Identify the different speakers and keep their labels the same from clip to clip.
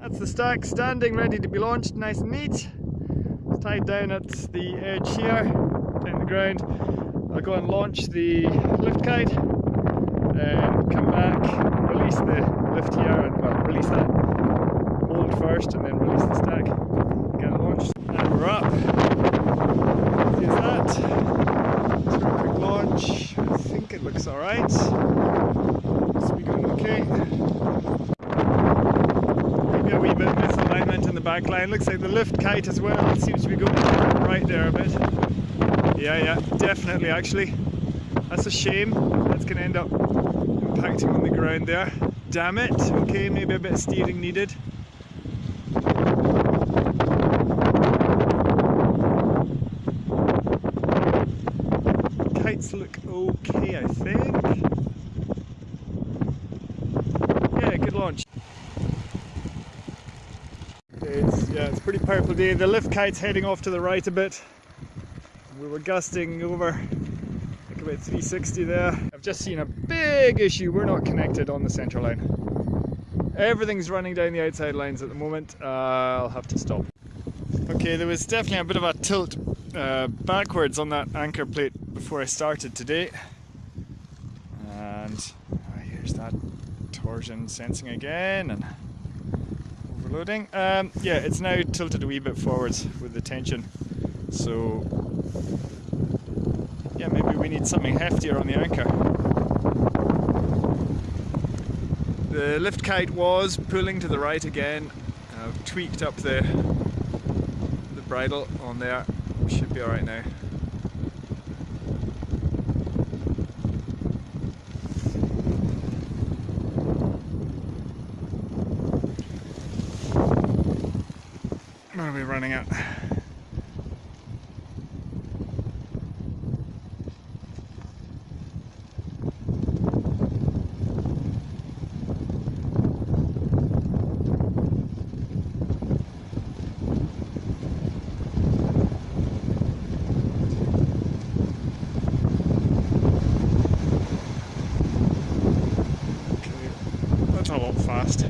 Speaker 1: That's the stack standing ready to be launched, nice and neat. It's tied down at the edge here, down the ground. I'll go and launch the lift kite and come back, release the lift here and well, release that hold first and then release the stack, get it launched. And we're up. Here's that. Let's a quick launch. I think it looks alright. Seems to be going okay. Maybe a wee bit misalignment in the back line. Looks like the lift kite as well seems to be going right there a bit. Yeah, yeah, definitely actually. That's a shame. That's going to end up impacting on the ground there. Damn it. Okay, maybe a bit of steering needed. Kites look okay, I think. Yeah, good launch. It's, yeah, it's a pretty powerful day. The lift kite's heading off to the right a bit. We were gusting over like about 360 there. I've just seen a big issue. We're not connected on the centre line. Everything's running down the outside lines at the moment. Uh, I'll have to stop. Okay, there was definitely a bit of a tilt uh, backwards on that anchor plate before I started today. And uh, here's that torsion sensing again and overloading. Um, yeah, it's now tilted a wee bit forwards with the tension. So yeah, maybe we need something heftier on the anchor. The lift kite was pulling to the right again. I've tweaked up the the bridle on there. Should be alright now. What are we running at? a lot fast.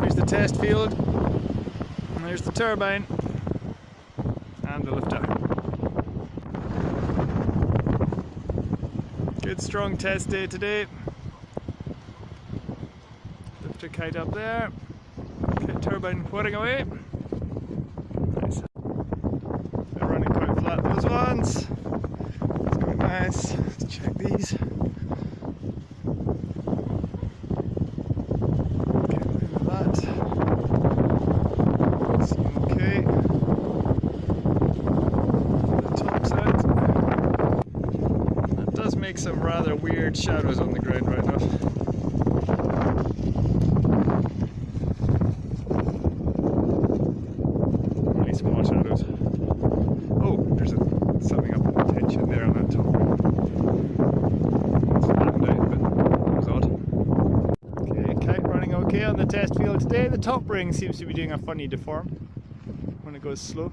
Speaker 1: Here's the test field, and there's the turbine, and the lifter. Good strong test day today. Lifter kite up there turbine whirring away. Nice. They're running quite flat those ones. It's going nice. Let's check these. Okay, look at that. Seem okay. The top's out. Some rather weird shadows on the ground right now. Oh, there's a up in the tension there on that top ring. Okay, kite running okay on the test field today. The top ring seems to be doing a funny deform when it goes slow.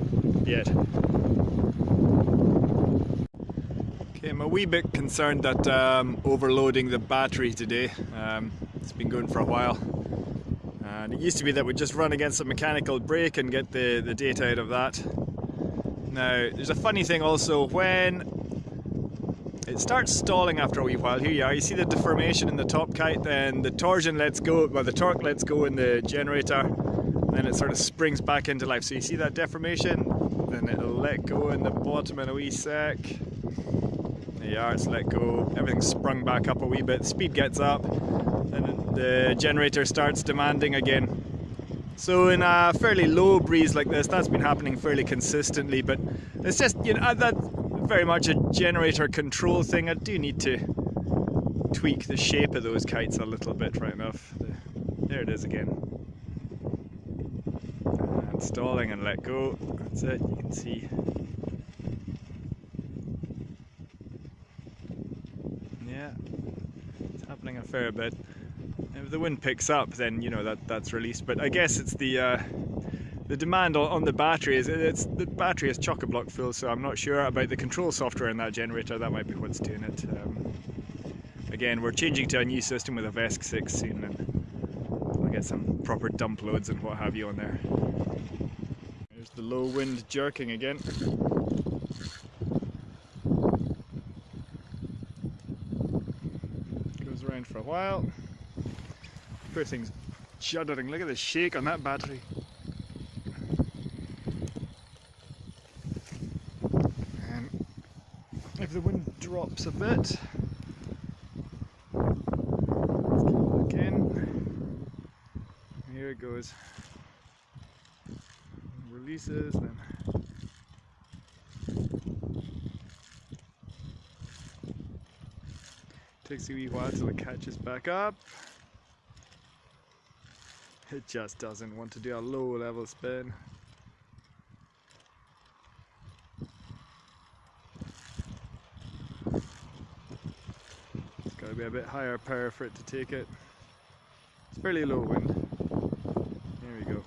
Speaker 1: yet. Okay, I'm a wee bit concerned that um, overloading the battery today. Um, it's been going for a while. And it used to be that we'd just run against a mechanical brake and get the, the data out of that. Now, there's a funny thing also, when it starts stalling after a wee while, here you are, you see the deformation in the top kite, then the torsion lets go, well the torque lets go in the generator, then it sort of springs back into life. So you see that deformation, then it'll let go in the bottom in a wee sec. are, it's let go. Everything's sprung back up a wee bit. Speed gets up, and the generator starts demanding again. So in a fairly low breeze like this, that's been happening fairly consistently, but it's just, you know, that's very much a generator control thing. I do need to tweak the shape of those kites a little bit right enough. There it is again. Stalling and let go. That's it, you can see. Yeah, it's happening a fair bit. If the wind picks up, then you know that that's released. But I guess it's the uh, the demand on, the battery is it's the battery is chock a block full. So I'm not sure about the control software in that generator. That might be what's doing it. Um, again, we're changing to a new system with a VESC 6 soon, and get some proper dump loads and what have you on there. There's the low wind jerking again. Goes around for a while. Poor thing's shuddering. Look at the shake on that battery. And if the wind drops a bit, again. Here it goes. Releases, then takes a wee while till it catches back up. It just doesn't want to do a low level spin. It's got to be a bit higher power for it to take it. It's fairly low wind. There we go.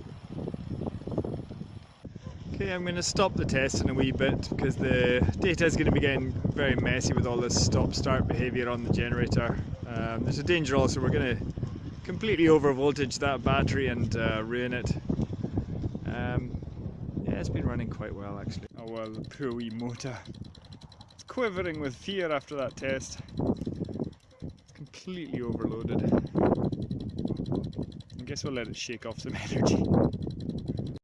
Speaker 1: I'm going to stop the test in a wee bit because the data is going to be getting very messy with all this stop-start behaviour on the generator. Um, there's a danger also we're going to completely over voltage that battery and uh, ruin it. Um, yeah, it's been running quite well actually. Oh well, the poor wee motor. It's quivering with fear after that test. It's completely overloaded. I guess we'll let it shake off some energy.